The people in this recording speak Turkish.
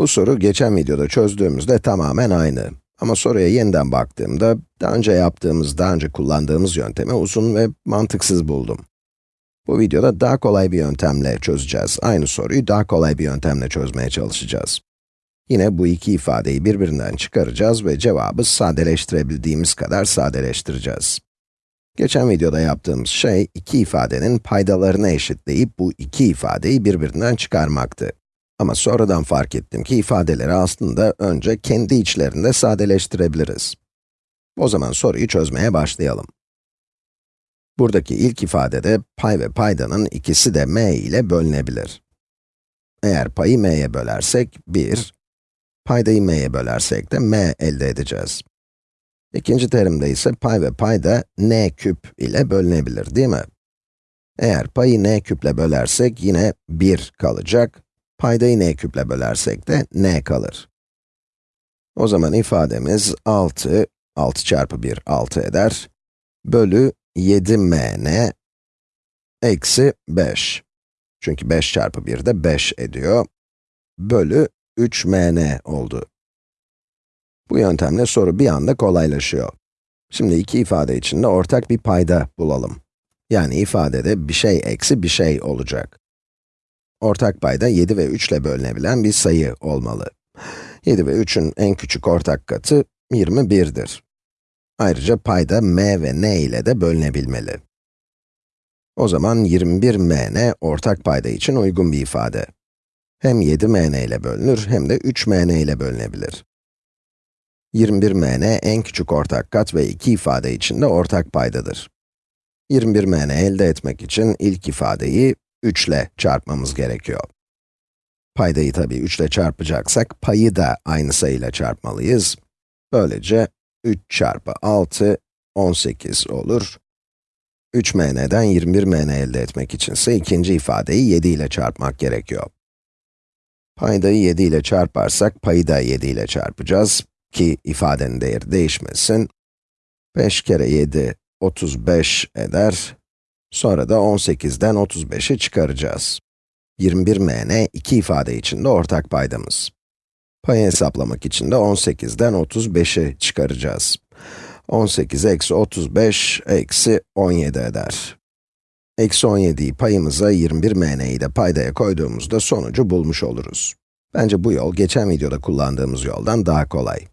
Bu soru geçen videoda çözdüğümüzde tamamen aynı. Ama soruya yeniden baktığımda, daha önce yaptığımız, daha önce kullandığımız yöntemi uzun ve mantıksız buldum. Bu videoda daha kolay bir yöntemle çözeceğiz. Aynı soruyu daha kolay bir yöntemle çözmeye çalışacağız. Yine bu iki ifadeyi birbirinden çıkaracağız ve cevabı sadeleştirebildiğimiz kadar sadeleştireceğiz. Geçen videoda yaptığımız şey, iki ifadenin paydalarını eşitleyip bu iki ifadeyi birbirinden çıkarmaktı. Ama sonradan fark ettim ki ifadeleri aslında önce kendi içlerinde sadeleştirebiliriz. O zaman soruyu çözmeye başlayalım. Buradaki ilk ifadede pay ve paydanın ikisi de m ile bölünebilir. Eğer payı m'ye bölersek 1, paydayı m'ye bölersek de m elde edeceğiz. İkinci terimde ise pay ve payda n küp ile bölünebilir değil mi? Eğer payı n küple bölersek yine 1 kalacak, paydayı n küple bölersek de n kalır. O zaman ifademiz 6, 6 çarpı 1 6 eder, bölü 7mn eksi 5. Çünkü 5 çarpı 1 de 5 ediyor, bölü 3mn oldu. Bu yöntemle soru bir anda kolaylaşıyor. Şimdi iki ifade içinde ortak bir payda bulalım. Yani ifadede bir şey eksi bir şey olacak. Ortak payda 7 ve 3 ile bölünebilen bir sayı olmalı. 7 ve 3'ün en küçük ortak katı 21'dir. Ayrıca payda m ve n ile de bölünebilmeli. O zaman 21mn ortak payda için uygun bir ifade. Hem 7mn ile bölünür hem de 3mn ile bölünebilir. 21mn en küçük ortak kat ve iki ifade içinde ortak paydadır. 21mn elde etmek için ilk ifadeyi 3 ile çarpmamız gerekiyor. Paydayı tabii 3 ile çarpacaksak, payı da aynı sayıyla çarpmalıyız. Böylece 3 çarpı 6, 18 olur. 3mn'den 21mn elde etmek içinse ikinci ifadeyi 7 ile çarpmak gerekiyor. Paydayı 7 ile çarparsak, payı da 7 ile çarpacağız ki ifadenin değeri değişmesin. 5 kere 7, 35 eder. Sonra da 18'den 35'i çıkaracağız. 21mn iki ifade içinde ortak paydamız. Payı hesaplamak için de 18'den 35'i çıkaracağız. 18 eksi 35 eksi 17 eder. Eksi 17'yi payımıza 21mn'yi de paydaya koyduğumuzda sonucu bulmuş oluruz. Bence bu yol geçen videoda kullandığımız yoldan daha kolay.